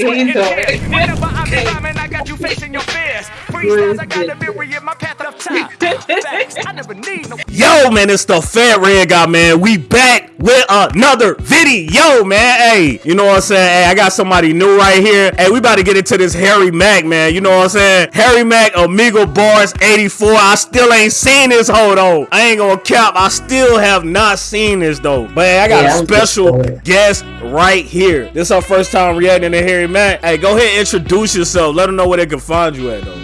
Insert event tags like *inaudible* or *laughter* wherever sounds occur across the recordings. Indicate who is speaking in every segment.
Speaker 1: He's doing
Speaker 2: Whenever I be
Speaker 1: it.
Speaker 2: I got you facing your fears. Freestyles, I got to be in my path of time. *laughs* Facts, I never need no
Speaker 3: Yo, man, it's the Fat Red Guy, man. We back with another video, man. Hey, you know what I'm saying? Hey, I got somebody new right here. Hey, we about to get into this Harry Mack, man. You know what I'm saying? Harry Mack, Omegle Bars 84. I still ain't seen this hoe, though. I ain't gonna cap. I still have not seen this, though. But hey, I got
Speaker 1: Yeah,
Speaker 3: a
Speaker 1: I'm
Speaker 3: special
Speaker 1: good for it.
Speaker 3: guest right here. This is our first time reacting to Harry Mack. Hey, go ahead and introduce yourself. Let them know where they can find you at, though.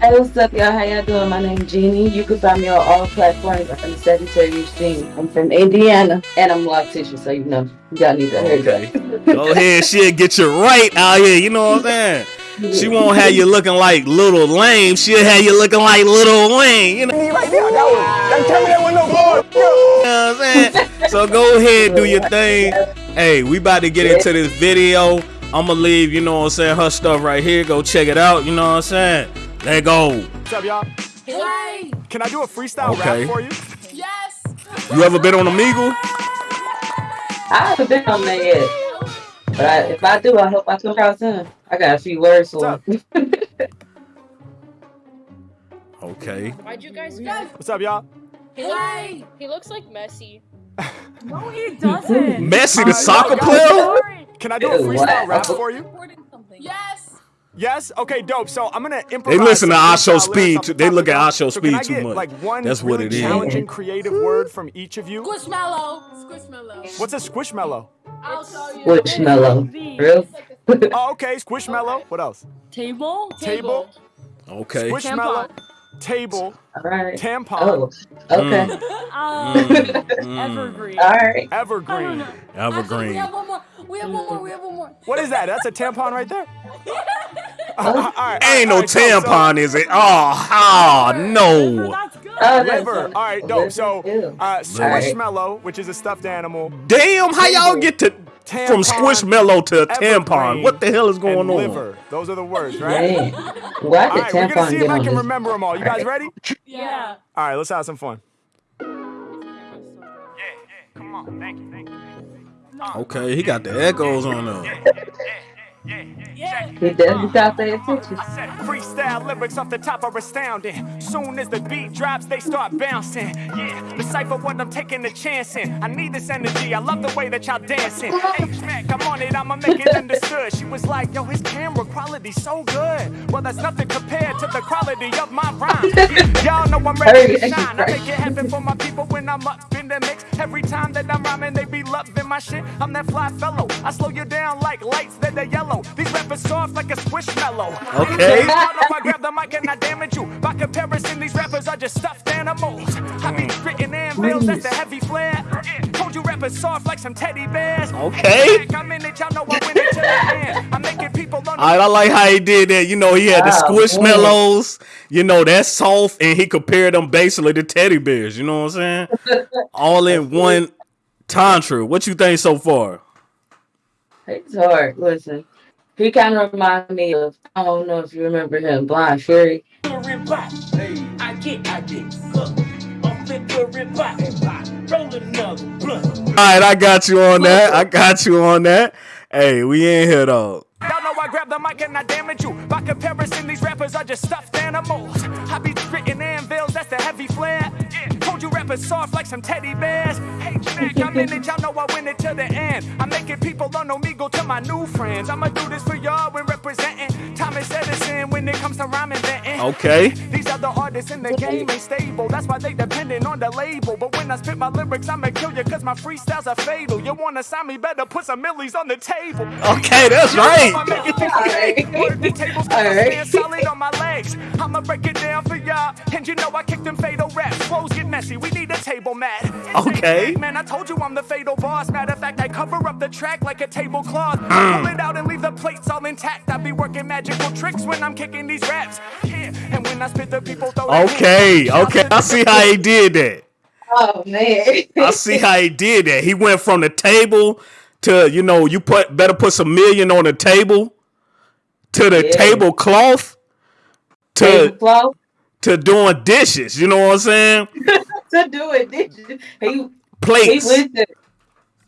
Speaker 1: Hey, what's up, y'all? How y'all doing? My name's Jeannie. You can find me on all platforms. I'm a Sagittarius Jeannie. I'm from Indiana, and I'm lacticious, so you know, y'all need to hear
Speaker 3: Okay. Go ahead, shit, get you right out here. You know what I'm saying? She won't have you looking like little lame. She'll have you looking like little Wayne. You know what I'm saying? So go ahead, do your thing. Hey, we about to get into this video. I'ma leave, you know what I'm saying, her stuff right here. Go check it out, you know what I'm saying? Let go.
Speaker 2: What's up, y'all?
Speaker 4: Hey!
Speaker 2: Can I do a freestyle
Speaker 3: Okay.
Speaker 2: rap for you?
Speaker 4: Yes!
Speaker 3: You ever been on Omegle?
Speaker 1: I haven't been on that yet, but I, if I do, I hope I come out soon. I got a few words for
Speaker 2: What's.
Speaker 3: Okay.
Speaker 5: Why'd you guys go?
Speaker 2: What's up, y'all?
Speaker 4: Hey!
Speaker 5: he looks like Messi. *laughs*
Speaker 4: No, he doesn't!
Speaker 3: Messi, the
Speaker 2: Uh,
Speaker 3: soccer
Speaker 2: yo,
Speaker 3: player?
Speaker 2: Can I do a freestyle
Speaker 1: what?
Speaker 2: rap for you?
Speaker 4: Yes!
Speaker 2: Yes? Okay, dope. So I'm gonna improvise.
Speaker 3: They listen to
Speaker 2: some
Speaker 3: our show
Speaker 2: freestyle lyrics
Speaker 3: speed
Speaker 2: off
Speaker 3: too- they look at
Speaker 2: dome.
Speaker 3: our
Speaker 2: So
Speaker 3: speed too much.
Speaker 2: Like one
Speaker 3: That's what
Speaker 2: really
Speaker 3: it is.
Speaker 2: challenging creative word from each of you.
Speaker 4: Squishmallow! Squishmallow.
Speaker 2: What's a squishmallow?
Speaker 4: I'll tell you.
Speaker 1: Squishmallow. Real?
Speaker 2: Oh, okay, squishmallow. What else?
Speaker 4: Table?
Speaker 2: Table.
Speaker 3: Okay.
Speaker 2: Squishmallow. Table.
Speaker 1: All right.
Speaker 2: Tampon.
Speaker 1: Oh, okay. *laughs*
Speaker 4: Um,
Speaker 3: Mm. *laughs*
Speaker 4: Evergreen.
Speaker 1: All right.
Speaker 2: Evergreen.
Speaker 4: Actually, we
Speaker 3: Evergreen.
Speaker 4: have one more. We have one more. We have one more.
Speaker 2: What is that? That's a tampon right there. Uh, *laughs* all right, all right,
Speaker 3: Ain't
Speaker 2: all
Speaker 3: no
Speaker 2: right, so- so-
Speaker 3: tampon, is it? Oh, oh no.
Speaker 4: That's good.
Speaker 1: Oh,
Speaker 2: Liver.
Speaker 1: on-
Speaker 2: All right, dope. So,
Speaker 1: Ew.
Speaker 2: uh,
Speaker 1: Liver.
Speaker 2: squishmallow, which is a stuffed animal.
Speaker 3: Damn, how y'all get to from
Speaker 2: Tampon,
Speaker 3: Squishmallow to tampon? What the hell is going
Speaker 2: and
Speaker 3: on?
Speaker 2: liver. Those are the words, right?
Speaker 1: Dang. Why
Speaker 2: All
Speaker 1: did
Speaker 2: we're gonna see if I can
Speaker 1: this?
Speaker 2: remember them all. You guys ready?
Speaker 4: Yeah.
Speaker 2: All right, let's have some fun. Yeah, yeah. Come on. Thank you. Thank you.
Speaker 3: Okay, he got the echoes on there.
Speaker 4: Yeah.
Speaker 1: Definitely got paying attention.
Speaker 2: I said freestyle lyrics off the top are astounding. Soon as the beat drops, they start bouncing. Yeah, decipher what I'm taking a chance in. I need this energy. I love the way that y'all dancing. H-Mac, I'm on it. I'ma make it understood. She was like, yo, his camera quality so good. Well, that's nothing compared to the quality of my rhymes. *laughs* Yeah, y'all know I'm ready to shine. I make it happen for my people when I'm up in the mix. Every time that I'm rhyming, they be loving my shit. I'm that fly fellow. I slow you down like lights that are yellow. These rappers soft like a squishmallow.
Speaker 3: Okay.
Speaker 2: Y'all know I grab the mic and I damage you. By comparison, these rappers are just stuffed animals. I be spitting anvils, that's the heavy flare. Yeah, told you rappers soft like some teddy bears.
Speaker 3: Okay.
Speaker 2: I'm in it, y'all know I win it till the end. I'm making people on
Speaker 3: I, I like how he did that. You know, he had the ah,
Speaker 1: Wow,
Speaker 3: squishmallows. You know, that's soft, and he compared them basically to teddy bears. You know what I'm saying? *laughs* All in one tantra. What you think so far?
Speaker 1: It's hard. Listen, he kind of reminds me of, I don't know if you remember him, Blind Fury.
Speaker 6: I get, I get cooked. I'm fit to rip back. Roll another blunt.
Speaker 3: All right, I got you on that. I got you on that. Hey, we in here though.
Speaker 2: Y'all know I grab the mic and I damage you. By comparison, these rappers are just stuffed animals. I be spitting anvils, that's the heavy flare. Rappers soft like some teddy bears. Hey, Jack, I'm in it, y'all know I win it to the end. I'm making people on Omegle to my new friends. I'ma do this for y'all when representing Thomas Edison when it comes to rhyming venting.
Speaker 3: Okay.
Speaker 2: These other artists in the game ain't stable. That's why they dependent on the label. But when I spit my lyrics, I'ma kill you cause my freestyles are fatal. You wanna sign me, better put some millies on the table.
Speaker 3: Okay, that's right.
Speaker 2: I'ma make it people say, Word the tables, cause I
Speaker 1: Alright.
Speaker 2: stand solid on my legs. I'ma break it down for y'all. And you know I kick them fatal raps. Flows get messy, we need a table mat.
Speaker 3: Okay.
Speaker 2: Man, I told you I'm the fatal boss. Matter of fact, I cover up the track like a tablecloth. I pull it out and leave the plates all intact. I be working magical tricks when I'm kicking these raps. Yeah, and when I spit the people throw
Speaker 3: Okay, okay. I see how he did that.
Speaker 1: Oh, man.
Speaker 3: I see how he did that. He went from the table to, you know, you put better put some million on the table to the
Speaker 1: Yeah.
Speaker 3: tablecloth to
Speaker 1: Tablecloth
Speaker 3: to doing dishes. You know what I'm saying? *laughs*
Speaker 1: to do it. Did? He he
Speaker 3: Plates.
Speaker 1: went there.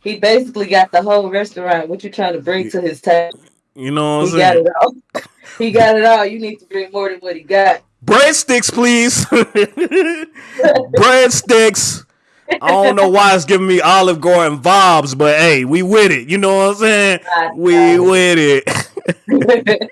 Speaker 1: He basically got the whole restaurant. What you trying to bring to his table?
Speaker 3: You know what I'm
Speaker 1: He got it all. *laughs* He got it all. You need to bring more than what he got.
Speaker 3: Breadsticks, please. *laughs* Breadsticks. I don't know why it's giving me Olive Garden vibes, but hey, we with it. You know what I'm saying? We with it. *laughs*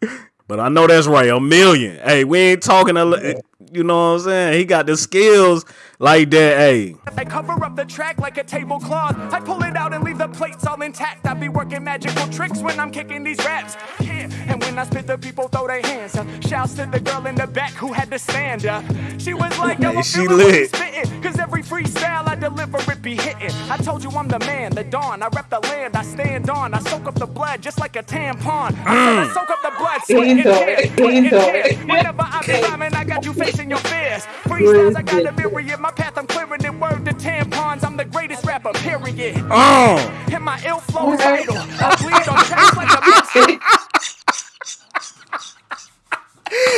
Speaker 3: *laughs* but I know that's right. A million. Hey, we ain't talking. A, you know what I'm saying? He got the skills like that. Hey,
Speaker 2: I cover up the track like a tablecloth. I pull it out and leave the plates all intact. I be working magical tricks when I'm kicking these raps. Yeah, and when I spit, the people throw their hands up. Shouts to the girl in the back who had to stand up. She was like, Yo, I'm
Speaker 3: She
Speaker 2: feeling what
Speaker 3: lit.
Speaker 2: you spittin', Cause every freestyle I deliver, it be hitting. I told you I'm the man, the dawn. I rep the land, I stand on. I soak up the blood just like a tampon. I I mm. soak up the blood, sweat and
Speaker 1: Into
Speaker 2: tears.
Speaker 1: it,
Speaker 2: sweat tears. Whenever I be rhyming, I got you facing your fears. Freestyles, I got a myriad. My path, I'm clearing it. Word to tampons, I'm the greatest rapper, period.
Speaker 3: oh,
Speaker 2: And my ill flow is vital. I bleed on tracks like a monster.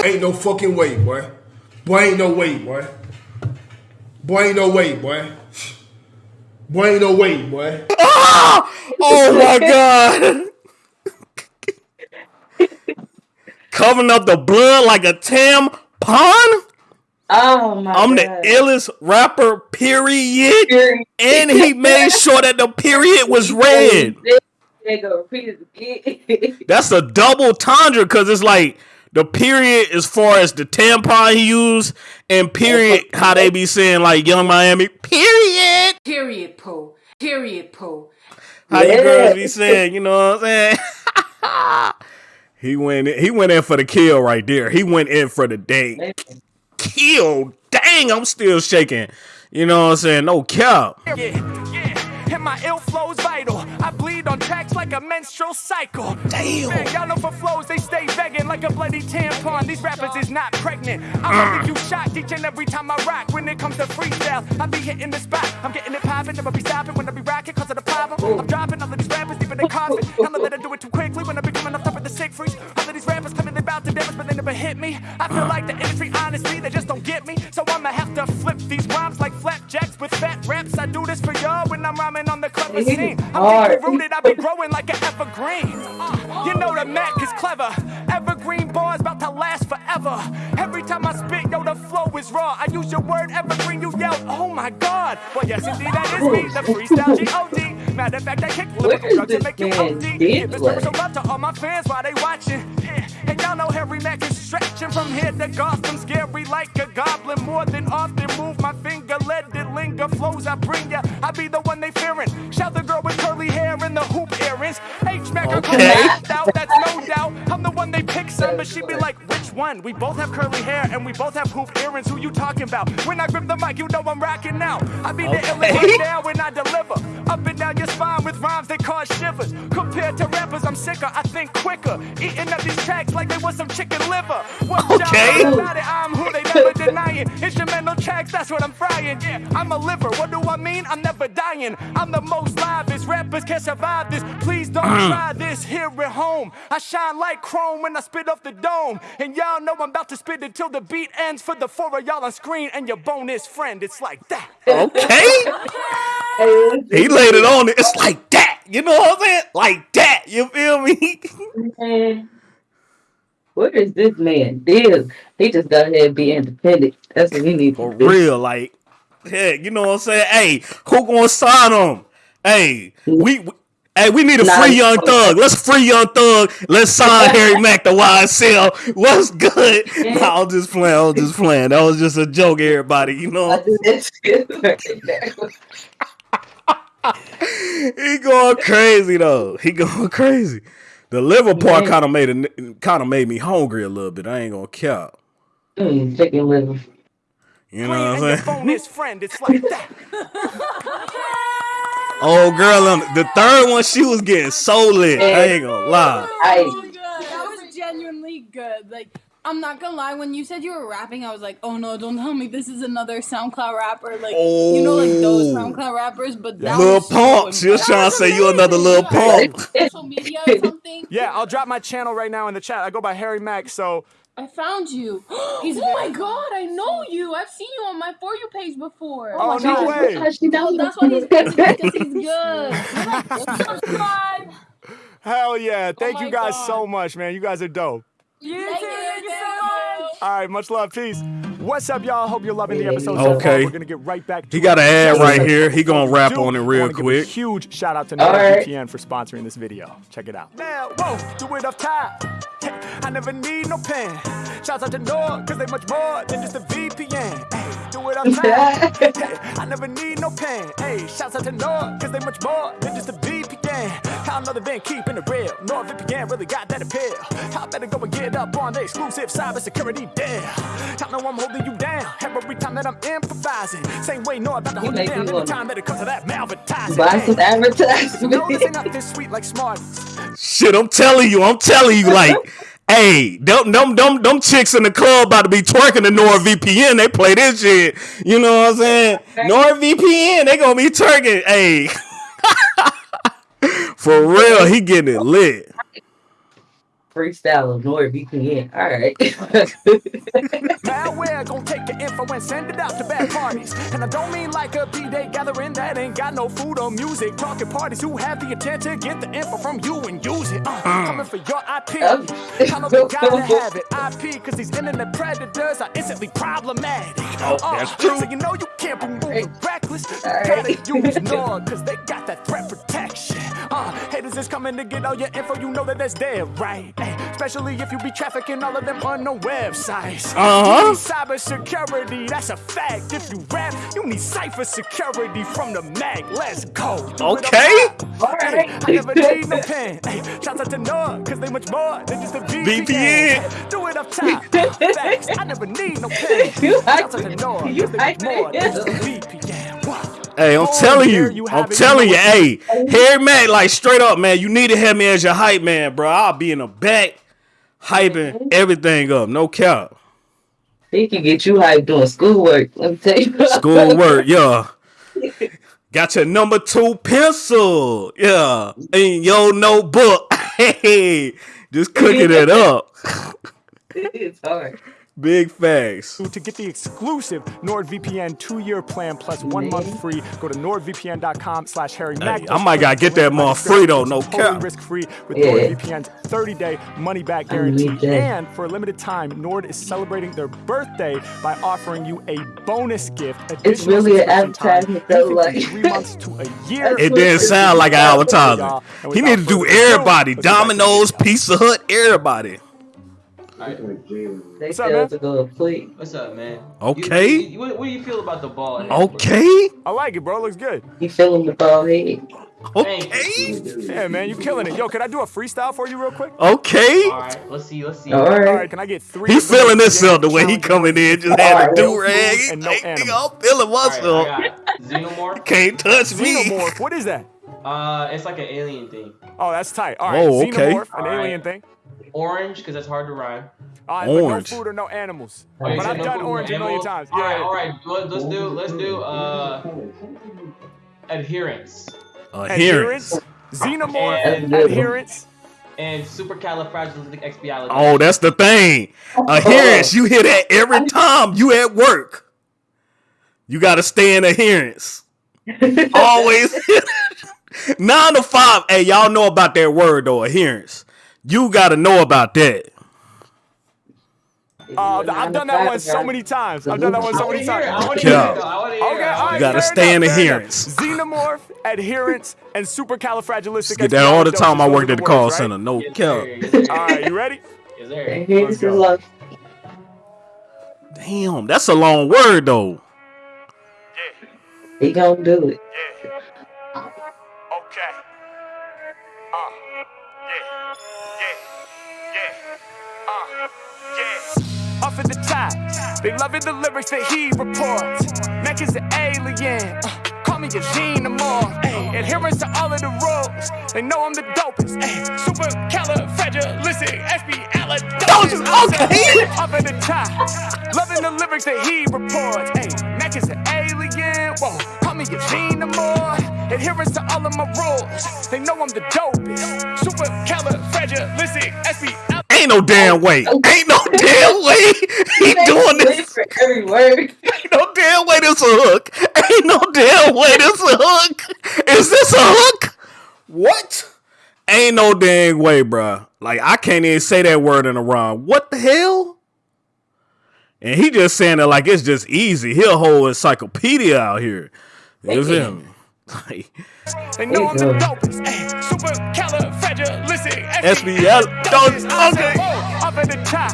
Speaker 7: Ain't no fucking way, boy. Boy, ain't no way, boy. Boy, ain't no way, boy. Boy, ain't no way, boy. *laughs*
Speaker 3: oh my god. Covering up the blood like a tampon.
Speaker 1: Oh my
Speaker 3: I'm the illest rapper, period.
Speaker 1: Period.
Speaker 3: And he made sure that the period was red.
Speaker 1: They go repeat it again.
Speaker 3: That's a double tundra because it's like the period as far as the tampon he used and period how they be saying like Yung Miami period.
Speaker 8: Period, Poe. Period, Poe.
Speaker 3: How you girls be saying, you know what I'm saying? *laughs* he went in, he went in for the kill right there. He went in for the day. Kill. Dang, I'm still shaking. You know what I'm saying? No cap.
Speaker 2: Yeah, yeah. And my ill flow's vital. I bleed on tracks like a menstrual cycle.
Speaker 3: Damn.
Speaker 2: Man, y'all know for flows, they stay vegan like a bloody tampon. These rappers is not pregnant. I'ma mm. leave you shocked each and every time I rock. When it comes to freestyle, I be hitting the spot. I'm getting it poppin', never be stopping when I be rocking cause of the problem. I'm dropping all of these rappers deep in the coffin. Know that I do it too quickly when I be coming off top of the sick freeze. All of these rappers coming, they bout to damage, but they never hit me. I feel like the industry, honestly, they just don't get me. So I'ma have to flip these rhymes like flapjacks with fat raps. I do this for y'all when I'm rhyming on the clever scene. I'm deeply rooted, I be growing like an evergreen. Uh, you know the Mac is clever. Evergreen bars about to last forever. Every time I spit, yo, the flow is raw. I use your word evergreen, you yell, oh my god. Well, yes, indeed, that is me, the freestyle *laughs* G-O-D. Matter of fact, I kick lyrical drugs to make you OD. Give this spiritual love to all my fans while they watching. Yeah. And y'all know Harry Mack is stretching from here to Gotham. Scary like a goblin. More than often move my finger. Let it linger. Flows I bring ya. I be the one they fearing. Shout the girl with curly hair and the hoop earrings. H Mac, I call
Speaker 3: Okay.
Speaker 2: out. That's no doubt. I'm the one they pick some, but she be like, which one? We both have curly hair and we both have hoop earrings. Who you talking about? When I grip the mic, you know I'm rocking now. I be the illest down when I deliver. Up and down your spine with rhymes that cause shivers. Compared to rappers, I'm sicker. I think quicker. Eating up these tracks like they was some chicken liver. What
Speaker 3: Okay.
Speaker 2: about it? I'm who they never denying. Instrumental tracks, that's what I'm frying. Yeah, I'm a liver. What do I mean? I'm never dying. I'm the most livest. Rappers can't survive this. Please don't mm. try this here at home. I shine like chrome when I spit off the dome. And y'all know I'm about to spit until the beat ends for the four of y'all on screen and your bonus friend. It's like that.
Speaker 3: Okay. *laughs* He laid it on it. It's like that. You know what I'm saying? Like that. You feel me?
Speaker 1: Man, where is this man? Deal. He just got ahead and be independent. That's what he needs
Speaker 3: For
Speaker 1: to do.
Speaker 3: real. Like, heck, you know what I'm saying? Hey, who gonna sign him? Hey, we, we Hey, we need a
Speaker 1: Nah,
Speaker 3: free young thug. Let's free young thug. Let's sign *laughs* Harry Mack to YSL. What's good? Nah, I was just playing. I was just playing. That was just a joke, everybody. You know,
Speaker 1: I do that shit right there.
Speaker 3: He going crazy though. He going crazy. The liver part
Speaker 1: Man.
Speaker 3: kind of made a kind of made me hungry a little bit. I ain't gonna count.
Speaker 1: Mm, chicken liver.
Speaker 3: You know what I'm
Speaker 2: and your
Speaker 3: saying?
Speaker 2: bonus friend. It's like that. *laughs*
Speaker 3: Old girl on the third one, she was getting so lit. I ain't gonna lie.
Speaker 1: I
Speaker 4: That was genuinely good. Like, I'm not gonna lie, when you said you were rapping, I was like, oh no, don't tell me this is another SoundCloud rapper. Like, you know, like those
Speaker 3: Oh.
Speaker 4: SoundCloud rappers, but that
Speaker 3: Lil
Speaker 4: was so
Speaker 3: Pump. She was
Speaker 4: impressive.
Speaker 3: trying to say you another Lil Pump.
Speaker 4: Social media or something? *laughs*
Speaker 2: Yeah, I'll drop my channel right now in the chat. I go by Harry Mack, so
Speaker 4: I found you. *gasps* He's
Speaker 5: oh my god, I know you. I've seen you on my For You page before.
Speaker 2: Oh, no way.
Speaker 1: How she know
Speaker 4: Oh, that's why he's *laughs* good because he's good. Subscribe.
Speaker 2: Hell yeah. Oh Thank
Speaker 5: my
Speaker 2: you guys
Speaker 5: God.
Speaker 2: so much, man. You guys are dope.
Speaker 4: You too. Thank you so much.
Speaker 2: All right, much love. Peace. What's up, y'all? Hope you're loving the episode so far.
Speaker 3: Okay.
Speaker 2: We're gonna get right back to
Speaker 3: He got an ad
Speaker 2: Just
Speaker 3: right here. He gonna rap
Speaker 2: do,
Speaker 3: on it real
Speaker 2: wanna a
Speaker 3: quick.
Speaker 2: huge shout out to
Speaker 1: All right.
Speaker 2: NordVPN for sponsoring this video. Check it out. Now, whoa, do it up top. I never need no pen. Shouts out to Nord, cause they much more than just a VPN. Hey, do it up top. *laughs* I never need no pen. Hey, shouts out to Nord, cause they much more than just a VPN. How another been keeping it real. NordVPN really got that appeal. I better go and get up on the exclusive cybersecurity deal. I know I'm holding you down every time that I'm improvising. Same way Nord about to hold you
Speaker 1: make
Speaker 2: down
Speaker 1: me wanna
Speaker 2: that it comes to that malvertising.
Speaker 1: Buy some
Speaker 2: Hey, no, this
Speaker 1: advertisement.
Speaker 2: sweet like Smarties.
Speaker 3: Shit, I'm telling you, I'm telling you, like, *laughs* hey, them, them, them, them chicks in the club about to be twerking the NordVPN. They play this shit. You know what I'm saying? NordVPN, they gonna be twerking. Hey, *laughs* for real, he getting it lit.
Speaker 1: Freestyle of NordVPN. All right.
Speaker 2: Your info and send it out to bad parties. And I don't mean like a B-Day gathering that ain't got no food or music. Talking parties who have the intent to get the info from you and use it. Uh, coming for your IP. I know *laughs* they gotta *laughs* have it. IP, cause these internet predators are instantly problematic. Oh,
Speaker 3: that's true.
Speaker 2: So you know you can't be moving reckless. You
Speaker 1: All
Speaker 2: gotta
Speaker 1: right. *laughs*
Speaker 2: use Nord, cause they got that threat protection. Uh, haters is coming to get all your info, you know that that's dead, right? Hey, especially if you be trafficking all of them unknown websites.
Speaker 3: Uh-huh.
Speaker 2: You need cyber security, that's a fact. If you rap, you need cipher security from the mag. Let's go. Do it up
Speaker 3: Okay.
Speaker 2: top.
Speaker 1: All
Speaker 2: Hey. I never need no pen. Hey, shouts out to Nord, cause they much more than just a VPN.
Speaker 3: VPN.
Speaker 2: Do it up top. Facts. I never need no pen. *laughs*
Speaker 1: You
Speaker 2: Shouts out to
Speaker 1: hyping- you
Speaker 2: cause they much more than just a. VPN. Wow.
Speaker 3: Hey, I'm
Speaker 2: Oh,
Speaker 3: telling you,
Speaker 2: you
Speaker 3: I'm telling you,
Speaker 2: You
Speaker 3: hey, Harry Mack, like straight up, man, you need to have me as your hype man, bro. I'll be in the back, hyping mm-hmm. everything up, no cap.
Speaker 1: He can get you hyped doing schoolwork. Let me tell you. *laughs*
Speaker 3: Schoolwork, yeah. Got your number two pencil, yeah, in your notebook. *laughs* Hey, just cooking it up. *laughs*
Speaker 1: it's hard.
Speaker 3: Big facts.
Speaker 2: To get the exclusive NordVPN two-year plan plus one month free, go to nordvpn.com slash Harry Mack.
Speaker 3: I might gotta get that month free, though, no
Speaker 2: Totally
Speaker 3: cap.
Speaker 2: risk-free with
Speaker 1: Yeah.
Speaker 2: NordVPN's 30-day money-back guarantee. And for a limited time, Nord is celebrating their birthday by offering you a bonus gift.
Speaker 1: It's really an
Speaker 2: subscription time,
Speaker 1: advertisement, though, like-
Speaker 2: three months to a *laughs* year.
Speaker 3: It didn't sound like an
Speaker 2: Y'all,
Speaker 3: advertisement. He
Speaker 2: without
Speaker 3: need to do everybody.
Speaker 2: let's get back to the
Speaker 3: Domino's. Pizza Hut, everybody.
Speaker 1: They
Speaker 2: What's up,
Speaker 1: tell
Speaker 2: man?
Speaker 1: to go.
Speaker 9: What's up, man?
Speaker 3: Okay.
Speaker 9: You, you, what, what do you feel about the ball? at
Speaker 3: Okay.
Speaker 2: I like it, bro. It looks good.
Speaker 1: He feeling the ball head.
Speaker 3: Okay.
Speaker 2: Yeah, man, you're killing it. Yo, can I do a freestyle for you real quick?
Speaker 3: Okay.
Speaker 9: All right, let's see. Let's see.
Speaker 1: All
Speaker 2: All
Speaker 1: right.
Speaker 2: right, can I get three?
Speaker 3: He feeling
Speaker 2: most
Speaker 3: himself the way he coming in, just had a
Speaker 1: Alright.
Speaker 3: do rag. He
Speaker 2: And no
Speaker 3: like, nigga,
Speaker 2: animal.
Speaker 3: I'm feeling
Speaker 9: All right,
Speaker 3: myself.
Speaker 9: I got Xenomorph.
Speaker 3: Can't touch me.
Speaker 2: Xenomorph. What is that?
Speaker 9: Uh, it's like an alien thing.
Speaker 2: Oh, that's tight. All right,
Speaker 3: Oh, okay.
Speaker 2: Xenomorph, an
Speaker 9: All right.
Speaker 2: alien thing.
Speaker 9: Orange, because that's hard to rhyme.
Speaker 2: All right, but no food or no animals.
Speaker 9: Oh,
Speaker 2: but
Speaker 9: said
Speaker 2: I've
Speaker 9: no
Speaker 2: done
Speaker 9: food,
Speaker 2: orange a million times.
Speaker 9: All right,
Speaker 2: Yeah.
Speaker 9: all right. Let, let's do. Let's do. Uh, adherence
Speaker 3: Adherence.
Speaker 2: Xenomorph,
Speaker 9: And-
Speaker 2: adherence.
Speaker 9: and supercalifragilisticexpialidocious.
Speaker 3: Oh, that's the thing. Adherence. You hear that every time you at work. You got to stay in adherence. *laughs* Always. *laughs* Nine to five. Hey, y'all know about that word though, adherence. You got to know about that.
Speaker 2: Uh, I've done that one so many times. I've done that one so many
Speaker 9: to hear it. I
Speaker 2: times.
Speaker 9: want
Speaker 3: Yeah.
Speaker 9: it. though. I want to hear
Speaker 2: Okay,
Speaker 9: it. I
Speaker 2: all
Speaker 9: wanna
Speaker 2: right,
Speaker 3: gotta
Speaker 2: fair
Speaker 3: stay in
Speaker 2: enough,
Speaker 3: adherence.
Speaker 2: Xenomorph, adherence, and supercalifragilistic.
Speaker 3: Get that all the time I worked at the call center. No
Speaker 9: Yes,
Speaker 3: cap.
Speaker 9: sir. Yes, sir.
Speaker 2: All right, you ready?
Speaker 9: Yes, sir.
Speaker 2: Let's go.
Speaker 3: Damn, that's a long word though.
Speaker 1: He gonna do it.
Speaker 2: They loving the lyrics that he reports. Mac is an alien. Uh, call me a xenomorph. Ay, adherence to all of the rules. They know I'm the dopest. Ay, super califragilistic, expialidocious.
Speaker 3: Okay.
Speaker 2: Up in the top, loving the lyrics that he reports. Ay, Mac is an alien. Whoa, call me a xenomorph. Adherence to all of my rules. They know I'm the dopest. Super califragilistic, expialidocious.
Speaker 3: Ain't no damn way. Ain't no *laughs* damn way he doing this.
Speaker 1: for every word.
Speaker 3: Ain't no damn way this a hook. Ain't no damn way this a hook. Is this a hook? What? Ain't no damn way, bruh. Like I can't even say that word in a rhyme. What the hell? And he just saying it like it's just easy. He a whole encyclopedia out here. You feel me? Like,
Speaker 2: They know I'm the dopest. Eh, Ay, super califragilistic. Eh.
Speaker 3: SBL, don't- okay.
Speaker 2: Oh, up at the top.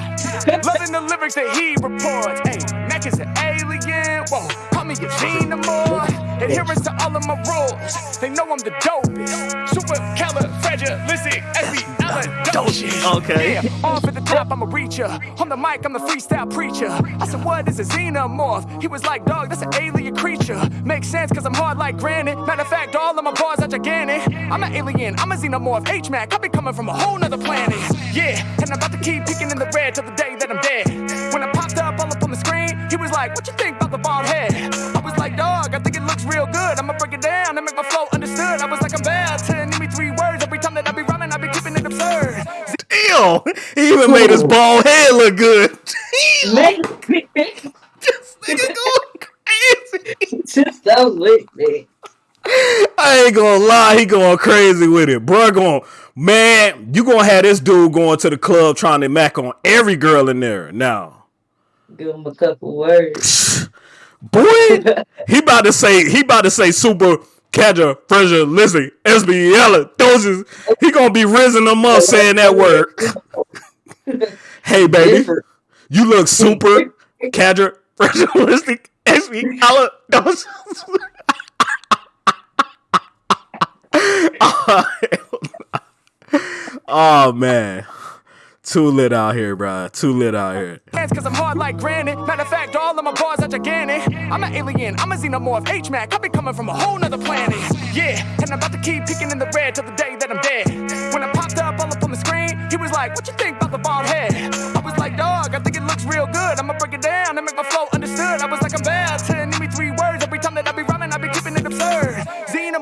Speaker 2: Loving the lyrics that he reports. Hey, eh. Mac is an alien. Whoa, call me a xenomorph. Adherence to all of my rules. They know I'm the dopest. Super califragilistic. SBL. *laughs*
Speaker 3: Okay.
Speaker 2: Yeah, off at the top, I'm a reacher. On the mic, I'm the freestyle preacher. I said, what is a xenomorph? He was like, dog, that's an alien creature. Makes sense, cause I'm hard like granite. Matter of fact, all of my bars are gigantic. I'm an alien, I'm a xenomorph. H-Mac, I be coming from a whole nother planet. Yeah, and I'm about to keep picking in the red till the day that I'm dead. When I popped up all up on the screen, he was like, what you think about the bald head? I was like, dog, I think it looks real good. I'ma break it down and make my flow understood. I was like, I'm bad to name me three words. Every time that I be rhyming, I be keeping it absurd.
Speaker 3: Damn. He even made his bald head look good.
Speaker 1: Man, *laughs*
Speaker 3: this nigga going crazy.
Speaker 1: just so lit, man.
Speaker 3: I ain't gonna lie, he going crazy with it. Bro, going, man, you gonna have this dude going to the club trying to mac on every girl in there now.
Speaker 1: Give him a couple words. *laughs*
Speaker 3: Boy, he *laughs* about to say he about to say super catcher, pressure, listen, SB doses. He gonna be rizzing them up saying that word. *laughs* hey baby,
Speaker 1: Different.
Speaker 3: you look super catcher, pressure, listen, SB doses. oh man. Too lit out here, bruh. Too lit out here.
Speaker 2: hands cause I'm hard like granite. Matter of fact, all of my bars are gigantic. I'm an alien, I'm a xenomorph, H-Mac. I be coming from a whole nother planet. Yeah, and I'm about to keep picking in the red till the day that I'm dead. When I popped up all up on the screen, he was like, What you think about the bald head? I was like, Dog, I think it looks real good. I'ma break it down and make my flow understood. I was like, I'm bad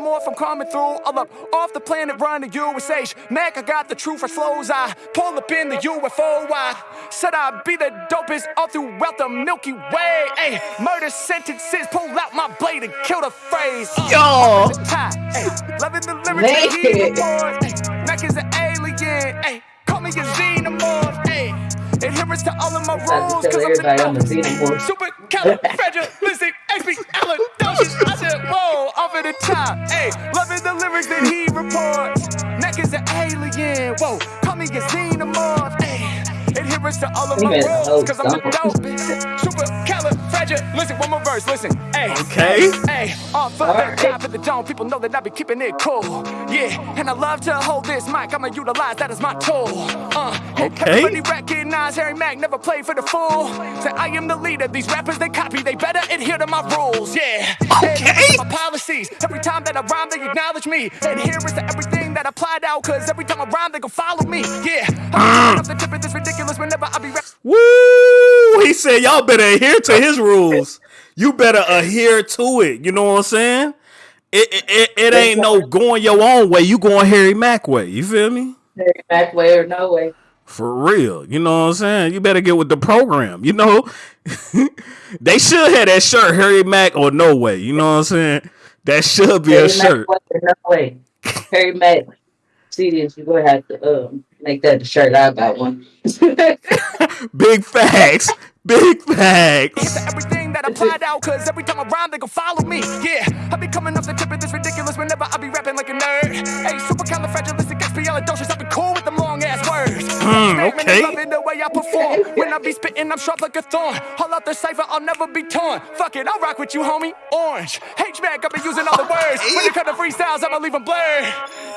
Speaker 2: Xenomorph, I'm coming through. All up off the planet, run running USH. Mac, I got the truth for slow as I pull up in the UFO. I said I'd be the dopest all throughout the Milky Way. Hey, murder sentences, pull out my blade and kill the phrase. Uh,
Speaker 3: Yo.
Speaker 2: off the top, ay, loving the lyrics that he
Speaker 1: Man.
Speaker 2: Mac is an alien. Ay, call me a xenomorph. Adherence to all of my rules.
Speaker 1: to
Speaker 2: Cause I'm
Speaker 1: everybody I'm *laughs* a
Speaker 2: the. Super califragilistic, expialidocious. I said, whoa, off at the top. Hey, loving the lyrics that he reports. Mac is an alien. Whoa, call me a xenomorph. Hey, adherence to all of my
Speaker 1: made
Speaker 2: rules. Cause I'm the
Speaker 1: song.
Speaker 2: dopest. Super califragilistic. One more verse, listen. Hey,
Speaker 3: Okay.
Speaker 2: Hey, off of the
Speaker 1: Alright.
Speaker 2: top of the dome, people know that I be keeping it cool. Yeah, and I love to hold this mic, I'ma utilize that as my tool. Uh, and
Speaker 3: Okay.
Speaker 2: Everybody recognize Harry Mack never played for the fool. Say I am the leader, these rappers they copy, they better adhere to my rules. Yeah,
Speaker 3: Okay.
Speaker 2: my policies. Every time that I rhyme, they acknowledge me. Adherence to everything that I applied out, cause every time I rhyme, they gon' follow me. Yeah, I'm off the tip of this ridiculous whenever I be rap-
Speaker 3: Woo! He said y'all better adhere to his rules. You better adhere to it. You know what I'm saying? It it, it, it ain't no going your own way. You going Harry Mack way. You feel me?
Speaker 1: Back way or no way.
Speaker 3: For real. You know what I'm saying? You better get with the program. You know? *laughs* they should have that shirt, Harry Mack or no way. You know what I'm saying? That should be a
Speaker 1: Harry Mack
Speaker 3: shirt.
Speaker 1: way no way. Harry Mack. See this, you're gonna have to um make that the shirt. I got one. *laughs*
Speaker 3: Big facts. Big facts.
Speaker 2: everything that I applied out, cause every time I rhyme, they gon' follow me. Yeah, I be coming off the tip of this ridiculous whenever I be rapping like a nerd. Hey, super califragilisticexpialidocious, I be cool with them long ass words.
Speaker 3: Hmm, okay.
Speaker 2: they loving the way I perform. *laughs* When I be spitting, I'm sharp like a thorn. All out the cipher, I'll never be torn. Fuck it, I'll rock with you, homie. Orange. H-Mac, I be using all the words. When it come to freestyles, I'ma leave them blurred.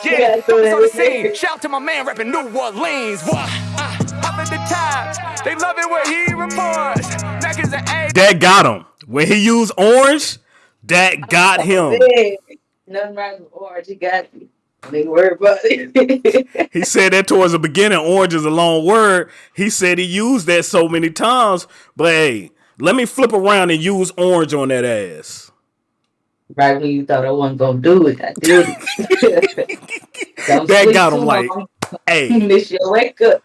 Speaker 2: Yeah,
Speaker 1: Yeah,
Speaker 2: focus on the scene. Shout out to my man rapping New Orleans. What? Up at the top. They love it when he reports. Mac is an A.
Speaker 3: That got him. When he used orange, that got him.
Speaker 1: Hey, Nothing wrong with orange. You got me. Don't worry about it. *laughs*
Speaker 3: He said that towards the beginning. Orange is a long word. He said he used that so many times. But hey, let me flip around and use orange on that ass.
Speaker 1: right when you thought I wasn't gonna do it, I did it. *laughs*
Speaker 3: That got him like,
Speaker 1: long.
Speaker 3: hey, *laughs*
Speaker 1: miss your wake up.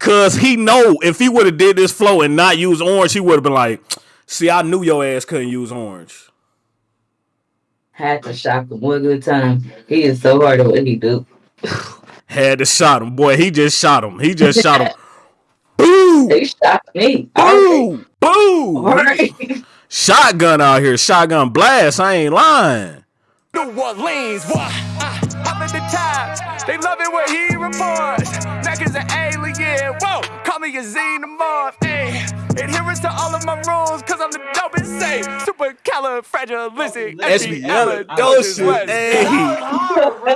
Speaker 3: cause he know if he would have did this flow and not use orange, he would have been like, see, I knew your ass couldn't use orange.
Speaker 1: Had to shock him one good time. He is so hard at what he do.
Speaker 3: Had to shot him. Boy, he just shot him. He just shot him. *laughs* Boo!
Speaker 1: They shot me. Alright.
Speaker 3: Boo! Boo!
Speaker 1: Alright.
Speaker 3: Shotgun out here. Shotgun blast. I ain't lying.
Speaker 2: New Orleans, what? Uh, I'm in the top. They love it when he reports. Mac is an alien. Whoa, call me a xenomorph. Ayy. Adherence to all of my rules, cause I'm the dopest say. Super califragilistic.
Speaker 3: Expialidocious. Hey.
Speaker 9: hard, bro.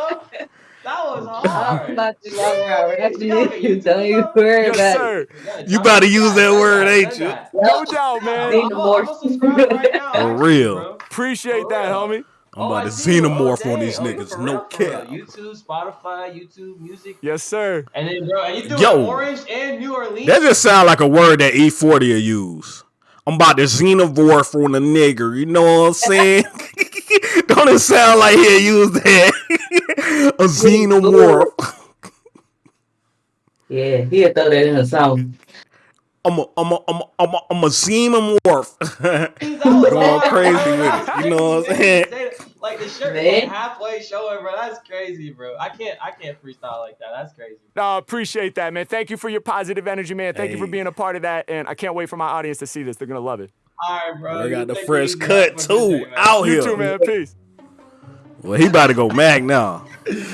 Speaker 9: That was *laughs*
Speaker 1: I'm
Speaker 9: hard.
Speaker 1: about to love around ratchet you. Don't you worry
Speaker 2: Yes,
Speaker 1: about
Speaker 2: sir.
Speaker 3: You about to use that word, ain't you?
Speaker 2: No doubt, man.
Speaker 1: Need more. *laughs*
Speaker 3: For real.
Speaker 2: Appreciate that, homie.
Speaker 3: I'm about oh, to xenomorph on oh, these oh, niggas. No cap.
Speaker 9: YouTube, Spotify, YouTube Music,
Speaker 2: Yes, sir.
Speaker 9: and then bro, and you do
Speaker 3: Yo.
Speaker 9: Orange and New Orleans.
Speaker 3: That just sound like a word that E40 will use. I'm about to xenomorph on a nigger. You know what I'm saying? *laughs* Don't it sound like he'll use that? *laughs* a xenomorph.
Speaker 1: Yeah, he'll throw that in a song.
Speaker 3: I'm a, I'm a, I'm a, I'm a, I'm a xenomorph. *laughs*
Speaker 9: That
Speaker 3: Going crazy with it. You know what I'm saying?
Speaker 9: Like the shirt,
Speaker 1: Man.
Speaker 9: like halfway showing, bro. That's crazy, bro. I can't, I can't freestyle like that. That's crazy.
Speaker 2: No, appreciate that, man. Thank you for your positive energy, man. Thank you for being a part of that. And I can't wait for my audience to see this. They're going to love it.
Speaker 9: All right, bro.
Speaker 3: I got the fresh cut
Speaker 9: Have a good
Speaker 3: too.
Speaker 9: day.
Speaker 3: Out
Speaker 2: You
Speaker 3: here.
Speaker 2: too, man. Peace.
Speaker 3: Well, he about to go mag now.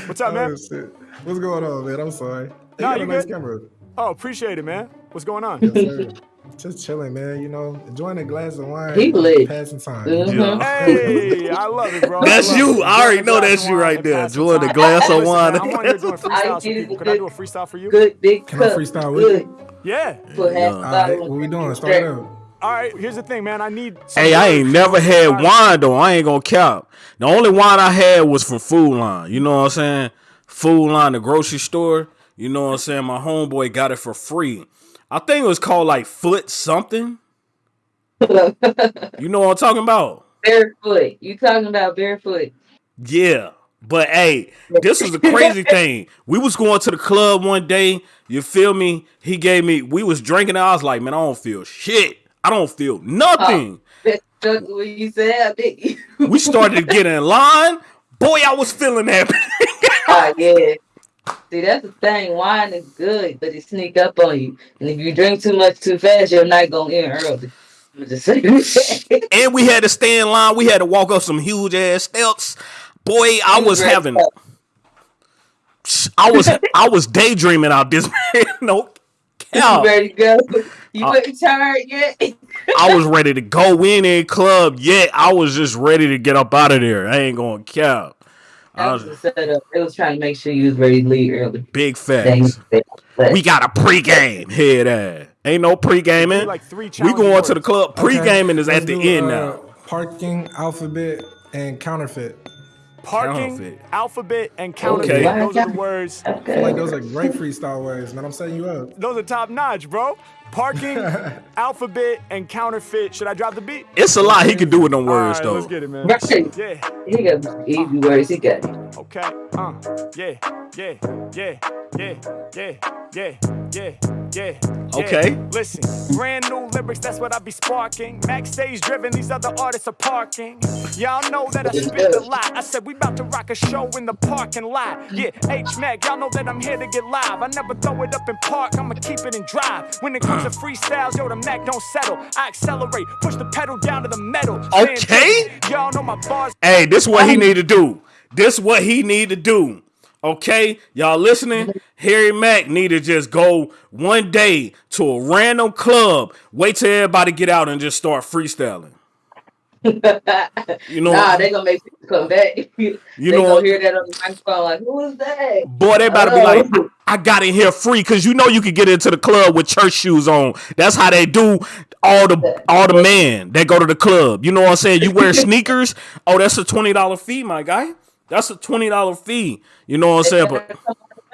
Speaker 2: What's up, man?
Speaker 10: Oh, shit. What's going on, man? I'm sorry. Hey,
Speaker 2: Nah,
Speaker 10: you got
Speaker 2: you
Speaker 10: nice
Speaker 2: good.
Speaker 10: camera.
Speaker 2: Oh, appreciate it, man. What's going on?
Speaker 10: Yes, sir. Just chilling, man. You know, enjoying a glass of wine.
Speaker 1: He lit.
Speaker 10: Passing time.
Speaker 1: Mhm. *laughs*
Speaker 2: Hey, I love it, bro.
Speaker 3: That's
Speaker 2: love
Speaker 3: you.
Speaker 2: it.
Speaker 3: I already know that's you right there.
Speaker 2: passing
Speaker 3: Enjoying the
Speaker 2: time.
Speaker 3: glass of wine.
Speaker 2: man, I'm on here doing freestyles *laughs*
Speaker 1: I
Speaker 2: for people. Could I do a freestyle for you?
Speaker 1: Good big
Speaker 10: Can I
Speaker 1: cup.
Speaker 10: freestyle with
Speaker 1: Good.
Speaker 10: you?
Speaker 2: Yeah.
Speaker 3: Yeah.
Speaker 1: a
Speaker 10: All
Speaker 1: bottle
Speaker 10: what we doing? Start it up.
Speaker 2: All right, here's the thing, man. I need.
Speaker 3: Hey, I ain't never had wine though. I ain't gonna count. The only wine I had was from Food Lion. You know what I'm saying? Food Lion, the grocery store. You know what I'm saying? My homeboy got it for free. I think it was called like Foot something. *laughs* You know what I'm talking about?
Speaker 1: Barefoot. You talking about barefoot?
Speaker 3: Yeah. But hey, this was the crazy *laughs* thing. We was going to the club one day. You feel me? He gave me. We was drinking. I was like, man, I don't feel shit. I don't feel nothing. *laughs*
Speaker 1: That's just what you said?
Speaker 3: We started to get in line. Boy, I was feeling that.
Speaker 1: Ah, yeah. See, that's the thing. Wine is good, but it sneak up on you. And if you drink too much too fast, your night gonna end early. I'm just *laughs* saying that.
Speaker 3: and we had to stay in line. We had to walk up some huge ass steps. Boy, I was having. I was *laughs* I was daydreaming out this man. *laughs* No
Speaker 1: You
Speaker 3: cap.
Speaker 1: ready to go? You
Speaker 3: Uh,
Speaker 1: tired yet?
Speaker 3: I was ready to go in a club. Yet I was just ready to get up out of there. I ain't going to cap. I was
Speaker 1: was the setup. It was trying to make sure you was ready to leave early.
Speaker 3: big
Speaker 1: Dang.
Speaker 3: facts. We got a pregame. Head ass. Ain't no pre-gaming.
Speaker 2: Like three
Speaker 3: we
Speaker 2: challenging
Speaker 3: going
Speaker 2: words.
Speaker 3: to the club.
Speaker 10: Okay,
Speaker 3: Pre-gaming is
Speaker 10: let's
Speaker 3: at the
Speaker 10: do,
Speaker 3: end
Speaker 10: uh,
Speaker 3: now.
Speaker 10: Parking, alphabet, and counterfeit.
Speaker 2: Parking,
Speaker 3: Counterfeit.
Speaker 2: alphabet, and counterfeit.
Speaker 3: Okay.
Speaker 2: Those are the words.
Speaker 10: I feel like those are great freestyle words, man. I'm setting you up.
Speaker 2: Those are top notch, bro. Parking, *laughs* alphabet, and counterfeit. Should I drop the beat?
Speaker 3: It's a lot he can do with them words
Speaker 2: All right,
Speaker 3: though.
Speaker 2: let's get it, man.
Speaker 1: Right.
Speaker 2: Yeah.
Speaker 1: He got easy words. He got it.
Speaker 2: Okay, uh, yeah, yeah, yeah, yeah, yeah, yeah, yeah. Yeah,
Speaker 3: okay.
Speaker 2: Yeah. Listen, brand new lyrics, that's what I be sparking. Max stage driven, these other artists are parking. Y'all know that I spit a lot. I said we about to rock a show in the parking lot. Yeah, H Mac, y'all know that I'm here to get live. I never throw it up in park, I'ma keep it in drive. When it comes to freestyles, yo, the Mac don't settle. I accelerate, push the pedal down to the metal.
Speaker 3: Okay.
Speaker 2: Y'all know my bars.
Speaker 3: Hey, this what he need to do. This what he need to do. Okay, y'all listening? Harry Mack need to just go one day to a random club. Wait till everybody get out and just start freestyling. *laughs* You know,
Speaker 1: Nah, they gonna make people come back. *laughs* you they
Speaker 3: know
Speaker 1: gonna hear that on the microphone like, who is that?
Speaker 3: boy, they about to be like, I got in here free because you know you could get into the club with church shoes on. That's how they do all the all the men that go to the club. You know what I'm saying? You wear *laughs* sneakers. Oh, that's a twenty dollar fee, my guy. That's a twenty dollar fee. You know what I'm saying? But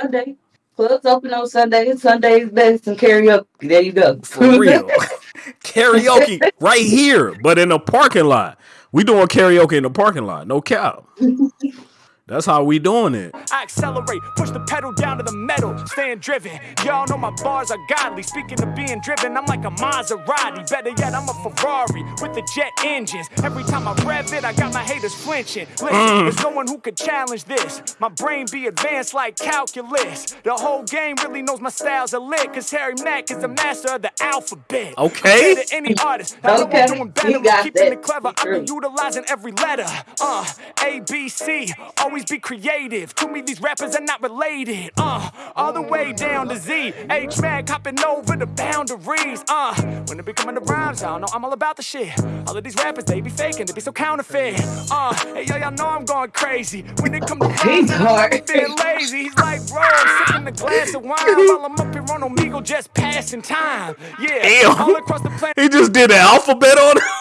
Speaker 1: Sunday. Clubs open on Sunday. Sunday's best and karaoke. There you go.
Speaker 3: for real, *laughs* karaoke right here, but in a parking lot. We doing karaoke in the parking lot. No cap. *laughs* That's how we doing it.
Speaker 2: I accelerate, push the pedal down to the metal, staying driven. Y'all know my bars are godly. Speaking of being driven, I'm like a Maserati. Better yet, I'm a Ferrari with the jet engines. Every time I rev it, I got my haters flinching. Listen,
Speaker 3: Mm.
Speaker 2: there's no one who could challenge this. My brain be advanced like calculus. The whole game really knows my styles are lit, cause Harry Mack is the master of the alphabet.
Speaker 3: Okay.
Speaker 2: To any artist, I
Speaker 1: Okay,
Speaker 2: I'm doing better.
Speaker 1: he got
Speaker 2: keeping it clever. I've been utilizing every letter. Uh, A, B, C. Always be creative. To me, these rappers are not related. Uh, all the way down to Z. H Mac hopping over the boundaries. Uh, when it be coming to rhymes, y'all know I'm all about the shit. All of these rappers, they be faking, they be so counterfeit. Uh, hey, yo, y'all know I'm going crazy. When it come to rhymes,
Speaker 1: He's
Speaker 2: I'm
Speaker 1: hard.
Speaker 2: being lazy. He's like, bro, I'm sipping a glass of wine *laughs* while I'm up here on Omegle just passing time. Yeah,
Speaker 3: Damn.
Speaker 2: all across the planet.
Speaker 3: He just did an alphabet on it. *laughs*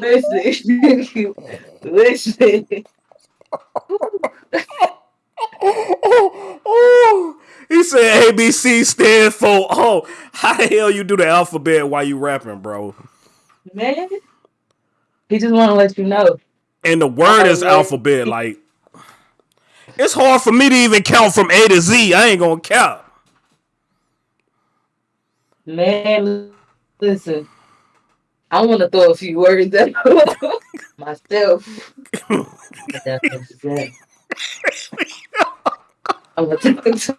Speaker 1: Listen, *laughs* listen.
Speaker 3: He said ABC stand for oh how the hell you do the alphabet while you rapping, bro?
Speaker 1: Man, he just want to let you know.
Speaker 3: And the word is alphabet. Like it's hard for me to even count from A to Z. I ain't gonna count.
Speaker 1: Man, listen. I want to throw a few words at *laughs* myself. *laughs* I'm gonna talk to.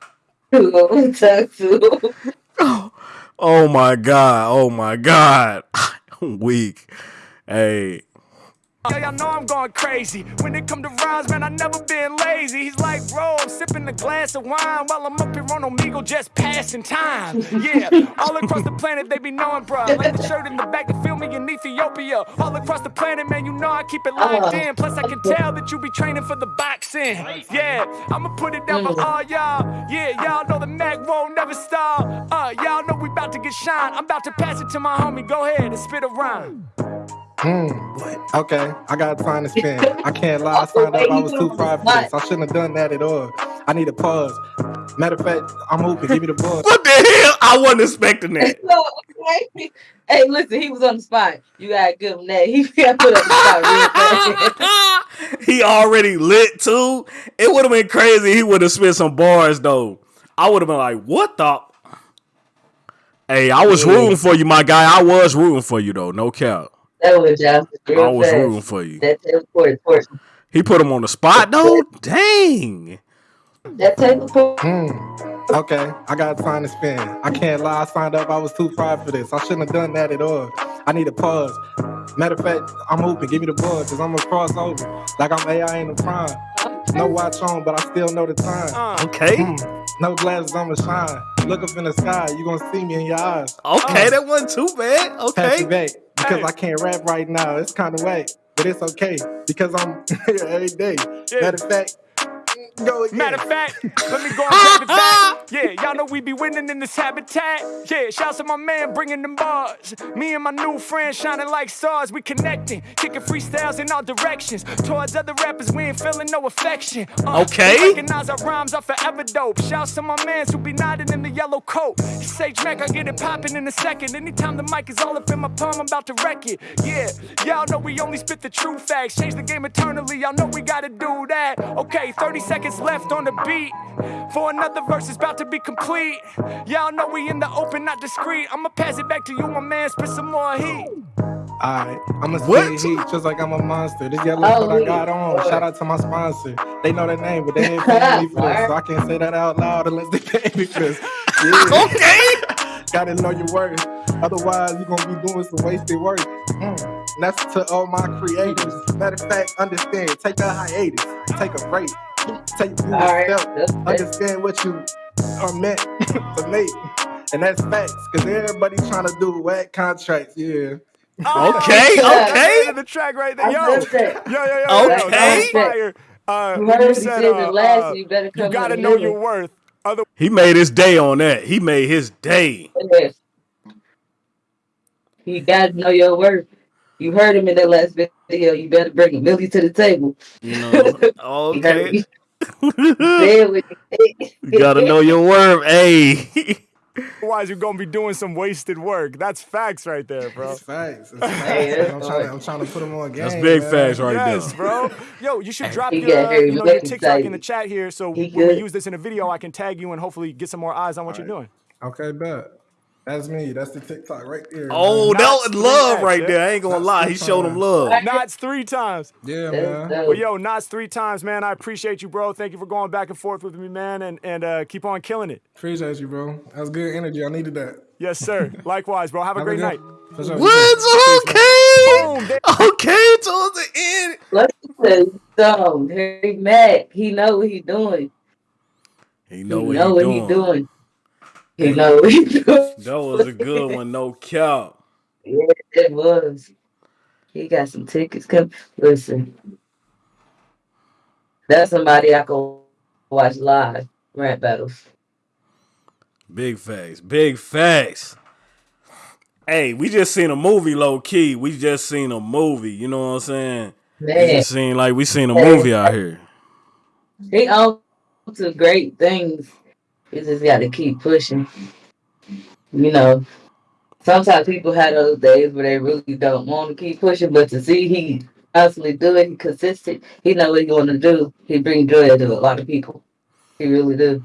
Speaker 1: I'm gonna talk to.
Speaker 3: Oh, oh my god. Oh my god. I'm *laughs* weak. Hey.
Speaker 2: Yeah, y'all know I'm going crazy. When it come to rhymes, man, I never been lazy. He's like, bro, I'm sipping a glass of wine while I'm up here on Omegle just passing time. Yeah, *laughs* all across the planet they be knowing, bro. Like the shirt in the back to feel me in Ethiopia. All across the planet, man, you know I keep it locked in. Plus, I can tell that you be training for the boxing. Yeah, I'ma put it down for all y'all. Yeah, y'all know the Mac won't never stop. Uh, y'all know we about to get shine. I'm about to pass it to my homie. Go ahead and spit a rhyme.
Speaker 10: Hmm. Okay, I gotta time to spend. I can't lie, I signed up, I was too fried for this. I shouldn't have done that at all. I need a pause. Matter of fact, I'm open. Give me the ball.
Speaker 3: What the hell? I wasn't expecting that. *laughs*
Speaker 1: So, okay. Hey, listen, he was on the spot. You gotta give him that. He got put on the spot *laughs*
Speaker 3: he already lit too. It would have been crazy. He would have spit some bars though. I would have been like, "What the?" Hey, I was rooting for you, my guy. I was rooting for you though. No cap.
Speaker 1: That was just real
Speaker 3: I was
Speaker 1: fast.
Speaker 3: rooting for you.
Speaker 1: That teleport, port.
Speaker 3: He put him on the spot though. Dang.
Speaker 1: That teleport.
Speaker 10: Hmm. Okay, I got time to spend. I can't lie, I signed up, I was too fried for this. I shouldn't have done that at all. I need a pause. Matter of fact, I'm open. Give me the ball, cause I'm going to cross over. Like I'm AI in the prime. No watch on, but I still know the time.
Speaker 3: Okay.
Speaker 10: Hmm. No glasses, I'ma shine. Look up in the sky, you gonna see me in your eyes.
Speaker 3: Okay, that wasn't too bad.
Speaker 10: Pass
Speaker 3: Okay.
Speaker 10: Because I can't rap right now. It's kind of whack, but it's okay because I'm *laughs* here every day. Matter of fact, go again.
Speaker 2: Matter of fact, let me go *laughs* and grab it back. Yeah, y'all know we be winning in this habitat. Yeah, shouts to my man bringing them bars. Me and my new friend shining like stars. We connecting, kicking freestyles in all directions. Towards other rappers, we ain't feeling no affection. Uh,
Speaker 3: Okay.
Speaker 2: Recognize our rhymes are forever dope. Shouts to my mans who be nodding in the yellow coat. He say, Mac, I get it popping in a second. Anytime the mic is all up in my palm, I'm about to wreck it. Yeah, y'all know we only spit the true facts. Change the game eternally, y'all know we gotta do that. Okay, 30 seconds left on the beat. For another verse is about to be complete. Y'all know we in the open, not discreet. I'ma pass it back to you, my man. Spit some more heat.
Speaker 10: Alright, I'ma
Speaker 3: What?
Speaker 10: spit heat just like I'm a monster. This yellow
Speaker 1: Oh,
Speaker 10: what I got on. Shout out to my sponsor. They know their name, but they ain't paying me for this. So I can't say that out loud unless they pay me for this. Yeah. *laughs*
Speaker 3: Okay.
Speaker 10: Gotta know your worth. Otherwise, you're gonna be doing some wasted work. Mm. And That's to all my creators. Matter of fact, understand. Take a hiatus. Take a break. Take you
Speaker 1: Alright,
Speaker 10: a step.
Speaker 1: that's fair.
Speaker 10: Understand what you are meant *laughs* to make. And that's facts. Cause everybody's trying to do whack contracts. Yeah.
Speaker 3: Okay. Okay.
Speaker 2: End of the track right there. Yo, yo, yo, yo, yo, yo,
Speaker 3: Okay.
Speaker 2: fire. Uh,
Speaker 1: You
Speaker 2: when
Speaker 1: heard
Speaker 2: you
Speaker 1: what he
Speaker 2: said,
Speaker 1: said
Speaker 2: uh,
Speaker 1: last,
Speaker 2: uh,
Speaker 1: you better come
Speaker 2: you gotta know your
Speaker 1: living.
Speaker 2: worth. Other
Speaker 3: He made his day on that. He made his day.
Speaker 1: Yes. You gotta know your worth. You heard him in that last video. You better bring Millie to the table.
Speaker 3: You know. *laughs* Okay.
Speaker 1: Me. Say it with me.
Speaker 3: you gotta know your worth. *laughs* Hey.
Speaker 2: Otherwise, you're gonna be doing some wasted work. That's facts right there, bro.
Speaker 10: It's facts. It's *laughs*
Speaker 1: Hey,
Speaker 10: facts.
Speaker 1: that's
Speaker 10: I'm, trying to, I'm trying to put them on game.
Speaker 3: That's big
Speaker 10: man.
Speaker 3: facts right
Speaker 2: yes,
Speaker 3: there.
Speaker 2: bro. Yo, you should drop your, uh, you know, your
Speaker 1: Mack
Speaker 2: TikTok in the chat here, so
Speaker 1: He
Speaker 2: when we
Speaker 1: good.
Speaker 2: use this in a video, I can tag you and hopefully get some more eyes on what you're doing.
Speaker 10: Okay, bet. That's me. That's the TikTok right there.
Speaker 3: Oh,
Speaker 10: man.
Speaker 3: that
Speaker 2: Knots
Speaker 3: was love
Speaker 2: three
Speaker 3: right
Speaker 2: X,
Speaker 3: there. I ain't gonna
Speaker 10: Knots
Speaker 3: lie. He showed him love.
Speaker 2: Knots three times.
Speaker 10: Yeah, man.
Speaker 2: Well, yo, Knots three times, man. I appreciate you, bro. Thank you for going back and forth with me, man, and and uh, keep on killing it.
Speaker 10: Appreciate you, bro. That was good energy. I needed that.
Speaker 2: Yes, sir. *laughs* Likewise, bro. Have a
Speaker 10: Have
Speaker 2: great
Speaker 10: good-
Speaker 2: night.
Speaker 10: For sure.
Speaker 3: What's okay?
Speaker 2: Boom.
Speaker 3: Okay, towards the end.
Speaker 1: Let's say something. Harry Mack, he know what he doing.
Speaker 3: He
Speaker 1: He
Speaker 3: know
Speaker 1: know
Speaker 3: what
Speaker 1: what
Speaker 3: he
Speaker 1: he
Speaker 3: doing.
Speaker 1: He know what he doing.
Speaker 3: That was a good one, no cap.
Speaker 1: Yeah, it was. He got some tickets coming. Listen, that's somebody I can watch live rap battles.
Speaker 3: Big facts. Big facts. Hey, we just seen a movie, low key. We just seen a movie. You know what I'm saying? It
Speaker 1: Man,
Speaker 3: just seemed like we seen a movie out here.
Speaker 1: he on to great things. You just got to keep pushing. You know, sometimes people have those days where they really don't want to keep pushing, but to see he constantly do it, he consistent, he know what he want to do. He bring joy to a lot of people. He really do.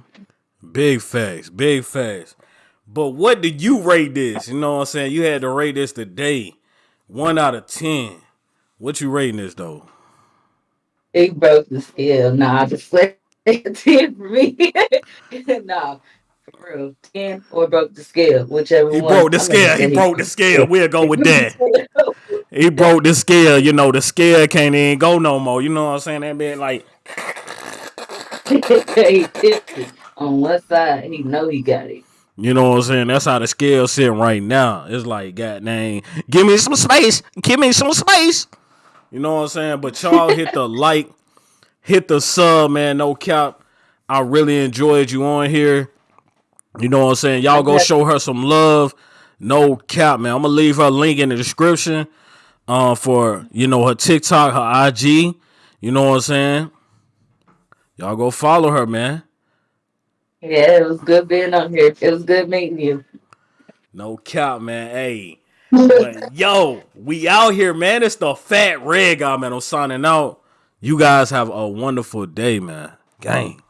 Speaker 3: Big facts. Big facts. But what did you rate this? You know what I'm saying? You had to rate this today. One out of ten. What you rating this though?
Speaker 1: He broke the scale. Nah, just like ten for me. *laughs* no, for real, ten or broke the scale, whichever
Speaker 3: He
Speaker 1: one.
Speaker 3: broke the
Speaker 1: I'm
Speaker 3: scale. He
Speaker 1: say
Speaker 3: broke the scale. *laughs* We'll go with that. He *laughs* broke the scale. You know, the scale can't even go no more. You know what I'm saying? That been like,
Speaker 1: he tipped it on one side. He know he got it.
Speaker 3: you know what I'm saying? That's how the scale sitting right now. It's like, god dang, give me some space. Give me some space. You know what I'm saying? But y'all hit the like, hit the sub, man. No cap. I really enjoyed you on here. You know what I'm saying? Y'all go show her some love. No cap, man. I'm gonna leave her link in the description. Uh, for you know her TikTok, her IG. You know what I'm saying? Y'all go follow her, man.
Speaker 1: Yeah, it was good being on here. It was good meeting you.
Speaker 3: No cap, man. Hey. Yo, we out here, man. It's the fat red guy, man. I'm signing out. You guys have a wonderful day, man. Oh, Gang.